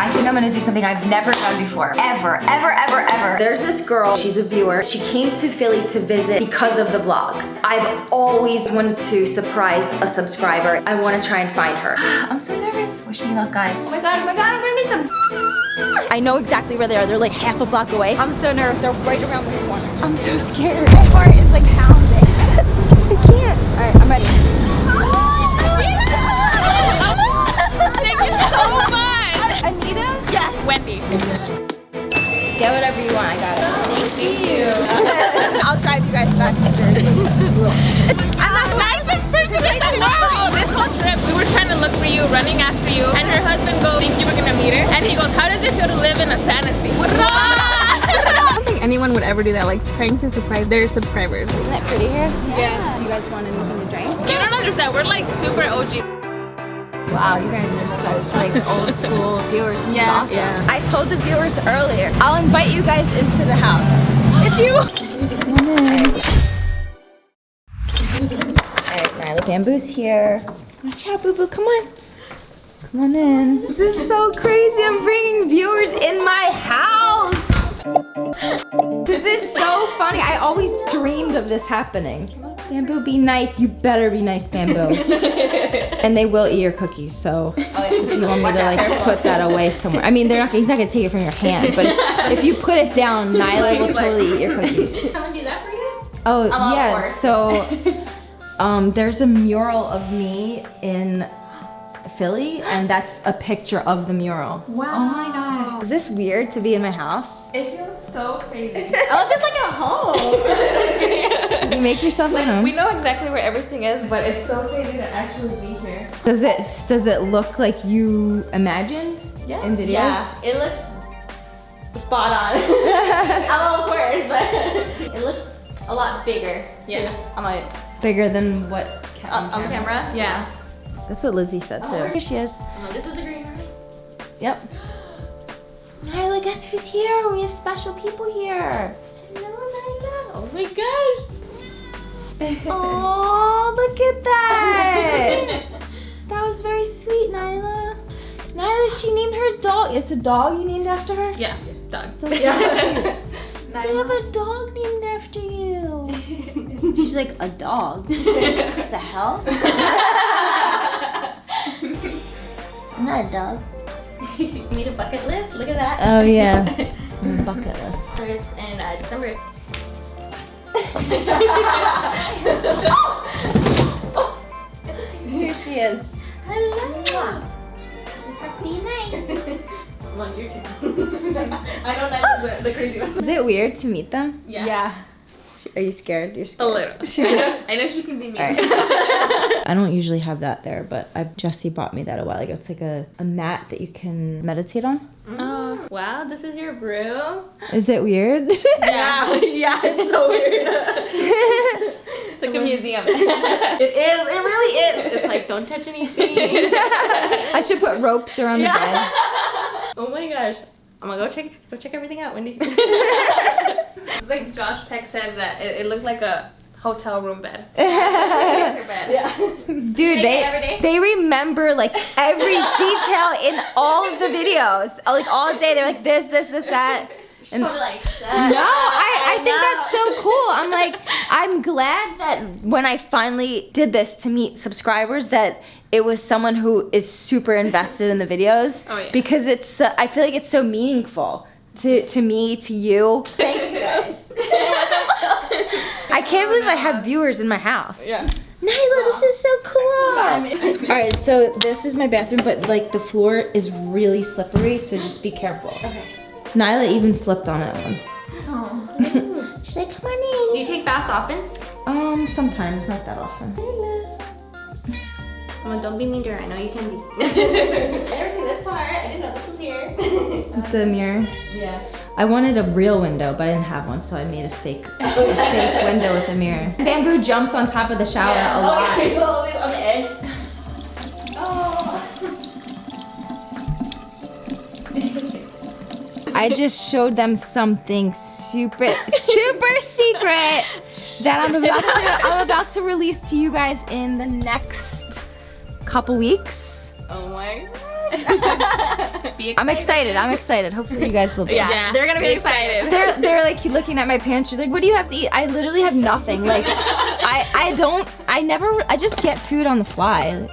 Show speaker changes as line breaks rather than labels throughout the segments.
I think I'm gonna do something I've never done before. Ever, ever, ever, ever. There's this girl, she's a viewer. She came to Philly to visit because of the vlogs. I've always wanted to surprise a subscriber. I wanna try and find her. I'm so nervous. Wish me luck, guys. Oh my God, oh my God, I'm gonna meet them. I know exactly where they are. They're like half a block away. I'm so nervous. They're right around this corner. I'm so scared. My heart is like pounding. I can't. All right, I'm ready.
Ever do that, like trying to surprise their subscribers.
Isn't it pretty here?
Yeah.
You guys want anything to drink?
You don't understand, we're like super OG.
Wow, you guys are such like old school viewers. This
Yeah,
awesome.
yeah.
I told the viewers earlier, I'll invite you guys into the house. If you come on in, Alright, Nyla Bamboo's here. Watch out, Boo Boo, come on. Come on in. This is so crazy. I'm bringing viewers in my house. This is so funny. I always dreamed of this happening. Bamboo, be nice. You better be nice, Bamboo. and they will eat your cookies, so if you want me to like put that away somewhere. I mean, they're not. He's not gonna take it from your hand, but if you put it down, Nyla will totally eat your cookies.
Someone do that for you?
Oh
all
yeah, so um, there's a mural of me in Philly, and that's a picture of the mural.
Wow. Oh my god.
Is this weird to be in my house?
It feels so crazy. I love it's like a home.
You make yourself at
like
home.
we know exactly where everything is, but it's so crazy to actually be here.
Does it does it look like you imagined
Yeah.
in videos?
Yeah, it looks spot on. I'm all words, but it looks a lot bigger. Yeah. I'm like
Bigger than what uh, ca-
on, on camera. Yeah.
That's what Lizzie said oh, too.
Oh,
Here she is.
Oh, this is the green room.
Yep. Nyla, guess who's here? We have special people here.
Hello, Nyla. Oh my gosh.
Oh, look at that. that was very sweet, Nyla. Nyla, she named her dog. It's a dog you named after her?
yeah, dog.
So cute. They have a dog named after you. She's like, a dog? what the hell? I'm not a dog.
Made a bucket list. Look at that.
Oh, yeah. Mm, bucket list.
First in uh, December.
Here she is.
Hello.
Be nice.
Love your turn. I know that's the, the crazy one.
Is it weird to meet them?
Yeah. Yeah.
Are you scared? You're scared.
A
scared.
little. I know, I know she can be mean.
Alright. I don't usually have that there, but I've, Jesse bought me that a while ago. It's like a, a mat that you can meditate on. Mm.
Oh, wow, this is your room?
Is it weird?
Yeah, yeah, it's so weird. it's like a museum. it is, it really is. It's like, don't touch anything.
I should put ropes around the bed.
oh my gosh. I'm gonna go check go check everything out, Wendy. it's like Josh Peck said that it, it looked like a hotel room bed. Bed. Yeah.
Dude, they they remember like every detail in all of the videos. Like all day, they're like this, this, this, that. And
like,
no, I, I think that's so cool. I'm like, I'm glad that when I finally did this to meet subscribers, that it was someone who is super invested in the videos.
Oh, yeah.
Because it's, uh, I feel like it's so meaningful to, to me, to you. Thank you guys. I can't believe I have viewers in my house.
Yeah.
Nyla, this is so cool. All right, so this is my bathroom, but like the floor is really slippery, so just be careful.
Okay.
Nyla even slipped on it once.
Oh.
She's like, come on
Do you take baths often?
Um, sometimes, not that often.
Come on, don't be mean to her. I know you can be. I never seen this part. I didn't know this was here.
It's a mirror.
yeah.
I wanted a real window, but I didn't have one, so I made a fake, a fake window with a mirror. Bamboo jumps on top of the shower a lot.
Oh, yeah, he's always on the edge.
I just showed them something super, super secret that I'm about to, I'm about to release to you guys in the next couple weeks.
Oh my god. Be
I'm excited. I'm excited. Hopefully you guys will be.
Yeah,
they're gonna be excited.
They're, they're like looking at my pantry like what do you have to eat i literally have nothing like i i don't i never i just get food on the fly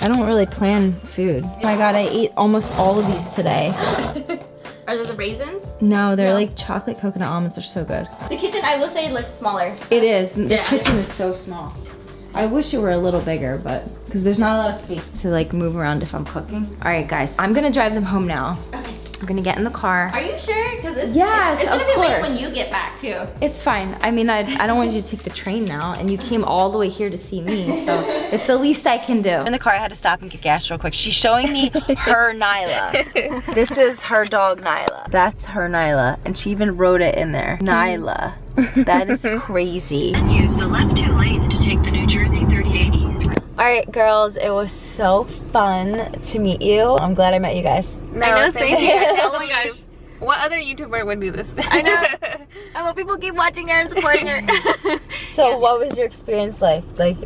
i don't really plan food oh my god i ate almost all of these today
Are those the raisins?
no they're
No.
like chocolate coconut almonds they're so good
The kitchen, I will say, looks smaller.
it is The
Yeah.
kitchen is so small i wish it were a little bigger but because there's not a lot of space to like move around if i'm cooking all right guys i'm gonna drive them home now
Okay.
i'm gonna get in the car
Are you sure? Because it's,
Yes,
it's, it's gonna
of
be late when you get back too.
It's fine. I mean, I, I don't want you to take the train now, and you came all the way here to see me, so it's the least I can do. In the car, I had to stop and get gas real quick. She's showing me her Nyla. This is her dog, Nyla. That's her Nyla, and she even wrote it in there. Mm-hmm. Nyla. That is crazy.
Use the left two lanes to take the New Jersey 38 East.
All right, girls, it was so fun to meet you. I'm glad I met you guys.
I know, same here.
oh my gosh. What other YouTuber would do this?
I know. I hope people keep watching her and supporting her.
So, what was your experience like? Like,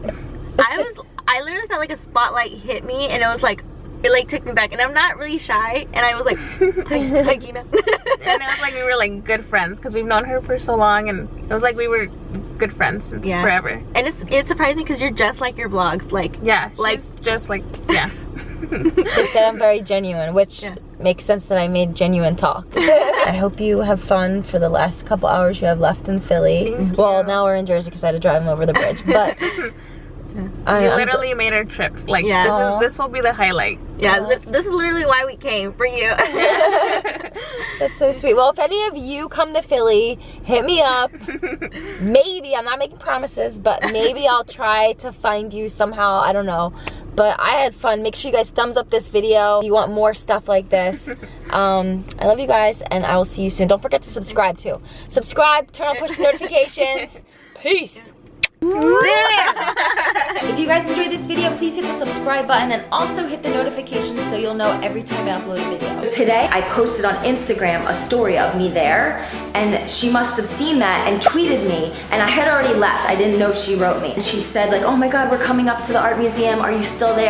I was, I literally felt like a spotlight hit me, and it was like, it like took me back. And I'm not really shy, and I was like, hi, hi Gina.
and it was like we were like good friends because we've known her for so long and it was like we were good friends since
Yeah.
forever.
and it's it surprised me because you're just like your vlogs, like
Yeah,
Like-
like just like yeah.
They said I'm very genuine, which
Yeah.
makes sense that I made genuine talk. I hope you have fun for the last couple hours you have left in Philly.
Thank
well,
you.
now we're in Jersey because I had to drive them over the bridge. But I,
we
I'm-
literally made our trip. Like
Yeah.
this is this will be the highlight.
yeah. this is literally why we came for you.
that's so sweet. Well, if any of you come to Philly, hit me up. maybe I'm not making promises, but maybe I'll try to find you somehow. I don't know. But I had fun. Make sure you guys thumbs up this video. If you want more stuff like this. Um, I love you guys, and I will see you soon. Don't forget to subscribe too. Subscribe, turn on push notifications. Peace. If you guys enjoyed this video, please hit the subscribe button and also hit the notifications so you'll know every time I upload a video. Today, I posted on Instagram a story of me there, and she must have seen that and tweeted me, and I had already left. I didn't know she wrote me. And she said like, oh my god, we're coming up to the art museum. Are you still there?